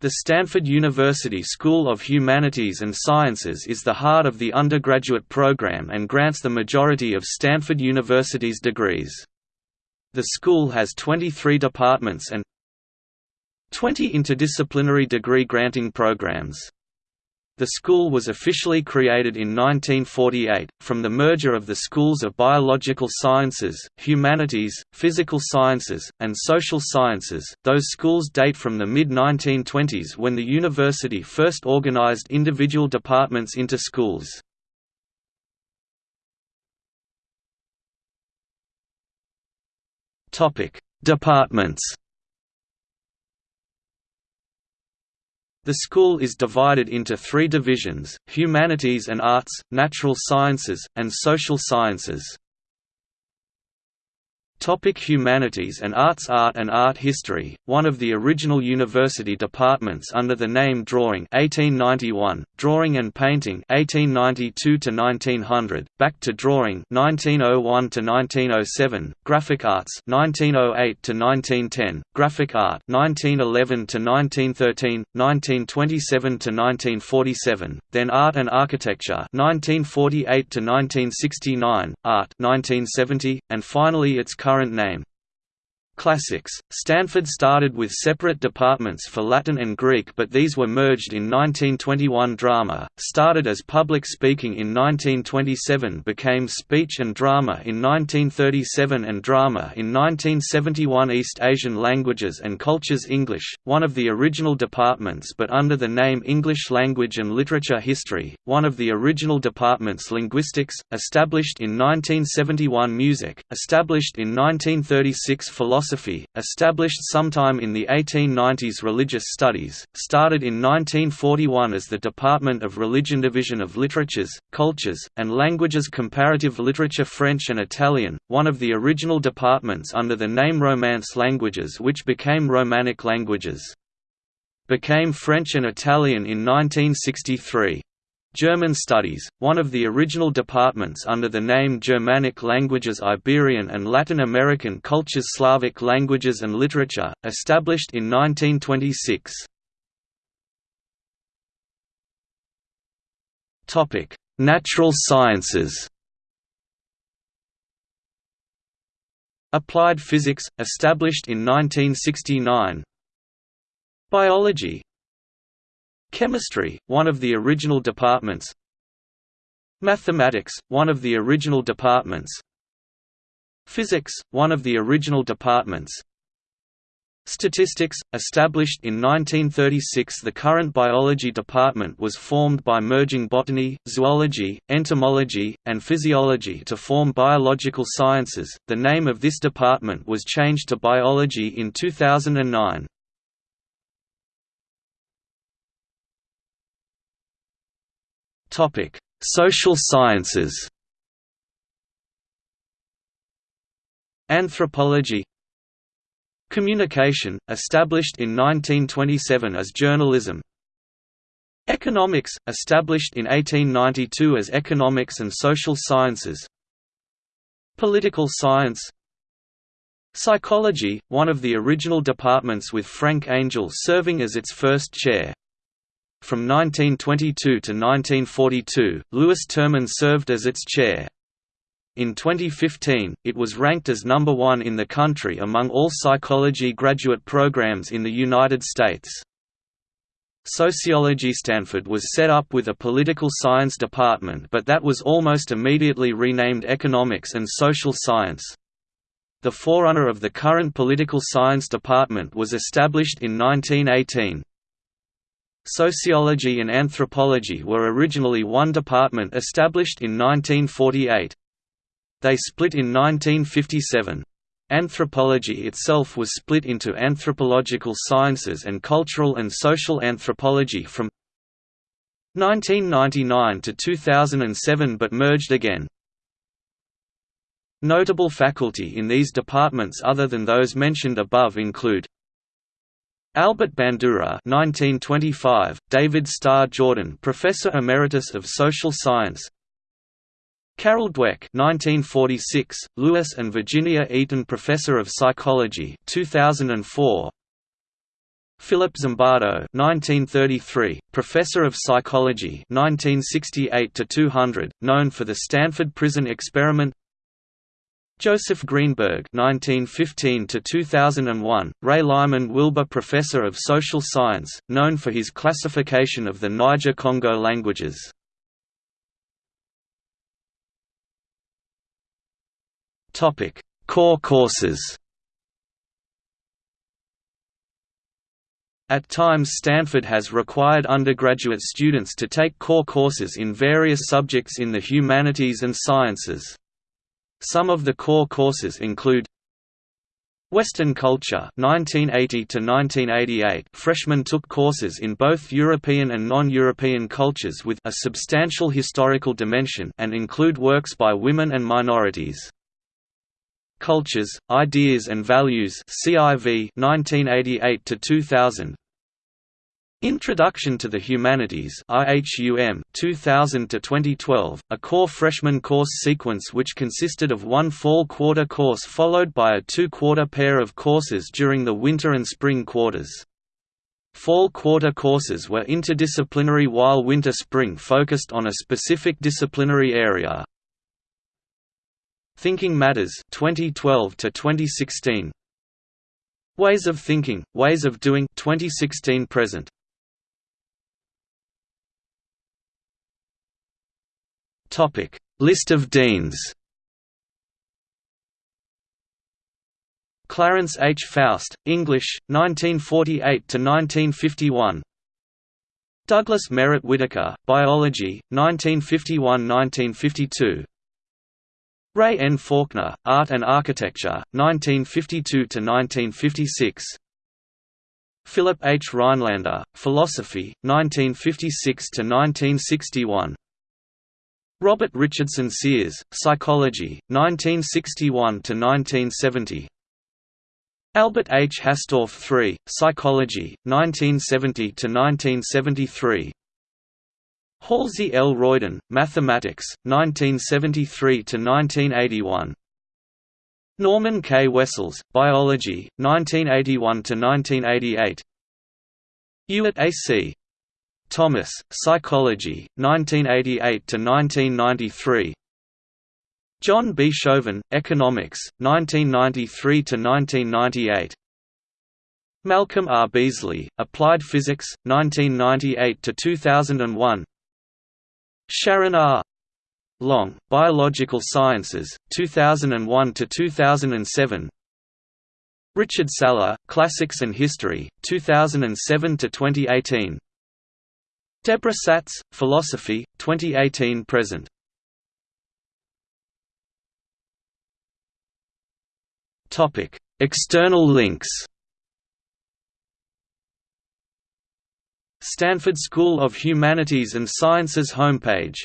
The Stanford University School of Humanities and Sciences is the heart of the undergraduate program and grants the majority of Stanford University's degrees. The school has 23 departments and 20 interdisciplinary degree granting programs. The school was officially created in 1948, from the merger of the schools of biological sciences, humanities, physical sciences, and social sciences. Those schools date from the mid 1920s when the university first organized individual departments into schools. Departments The school is divided into three divisions, humanities and arts, natural sciences, and social sciences. Topic Humanities and Arts Art and Art History, one of the original university departments under the name Drawing 1891, Drawing and Painting 1892–1900, Back to Drawing 1901–1907, Graphic Arts 1908–1910, Graphic Art 1911–1913, 1927–1947, then Art and Architecture 1948–1969, Art 1970, and finally its current name. Classics. Stanford started with separate departments for Latin and Greek but these were merged in 1921 Drama, started as public speaking in 1927 became speech and drama in 1937 and drama in 1971 East Asian Languages and Cultures English, one of the original departments but under the name English Language and Literature History, one of the original departments Linguistics, established in 1971 Music, established in 1936 Philosophy philosophy, established sometime in the 1890s Religious Studies, started in 1941 as the Department of Religion Division of Literatures, Cultures, and Languages Comparative Literature French and Italian, one of the original departments under the name Romance Languages which became Romanic Languages. Became French and Italian in 1963. German Studies, one of the original departments under the name Germanic Languages Iberian and Latin American Cultures Slavic Languages and Literature, established in 1926. Natural sciences Applied Physics, established in 1969 Biology, Chemistry, one of the original departments Mathematics, one of the original departments Physics, one of the original departments Statistics, established in 1936 the current biology department was formed by merging botany, zoology, entomology, and physiology to form biological sciences. The name of this department was changed to biology in 2009. Topic: Social sciences. Anthropology. Communication, established in 1927 as journalism. Economics, established in 1892 as economics and social sciences. Political science. Psychology, one of the original departments with Frank Angell serving as its first chair from 1922 to 1942, Lewis Terman served as its chair. In 2015, it was ranked as number one in the country among all psychology graduate programs in the United States. Sociology Stanford was set up with a political science department but that was almost immediately renamed Economics and Social Science. The forerunner of the current political science department was established in 1918. Sociology and anthropology were originally one department established in 1948. They split in 1957. Anthropology itself was split into anthropological sciences and cultural and social anthropology from 1999 to 2007 but merged again. Notable faculty in these departments other than those mentioned above include Albert Bandura 1925, David Starr Jordan Professor Emeritus of Social Science. Carol Dweck 1946, Lewis and Virginia Eaton Professor of Psychology 2004 Philip Zimbardo 1933, professor of psychology 1968 200, known for the Stanford Prison Experiment Joseph Greenberg 1915 2001, Ray Lyman Wilbur Professor of Social Science, known for his classification of the Niger-Congo languages. Topic: Core courses. At times Stanford has required undergraduate students to take core courses in various subjects in the humanities and sciences. Some of the core courses include Western Culture 1980 to 1988 freshmen took courses in both European and non-European cultures with a substantial historical dimension and include works by women and minorities. Cultures, Ideas and Values CIV 1988 to 2000 Introduction to the Humanities IHUM 2000 to 2012 a core freshman course sequence which consisted of one fall quarter course followed by a two-quarter pair of courses during the winter and spring quarters. Fall quarter courses were interdisciplinary while winter spring focused on a specific disciplinary area. Thinking Matters 2012 to 2016 Ways of Thinking, Ways of Doing 2016 present Topic List of deans Clarence H. Faust, English, 1948 to 1951. Douglas Merritt Whitaker, Biology, 1951–1952. Ray N. Faulkner, Art and Architecture, 1952–1956 Philip H. Rhinelander, Philosophy, 1956–1961 Robert Richardson Sears, Psychology, 1961–1970 Albert H. Hastorf III, Psychology, 1970–1973 Halsey L. Royden, Mathematics, 1973–1981 Norman K. Wessells, Biology, 1981–1988 Ewart A. C. Thomas, Psychology, 1988–1993 John B. Shoven, Economics, 1993–1998 Malcolm R. Beasley, Applied Physics, 1998–2001 Sharon R. Long, Biological Sciences, 2001 to 2007. Richard Saller, Classics and History, 2007 to 2018. Deborah Satz, Philosophy, 2018 present. Topic: External links. Stanford School of Humanities and Sciences homepage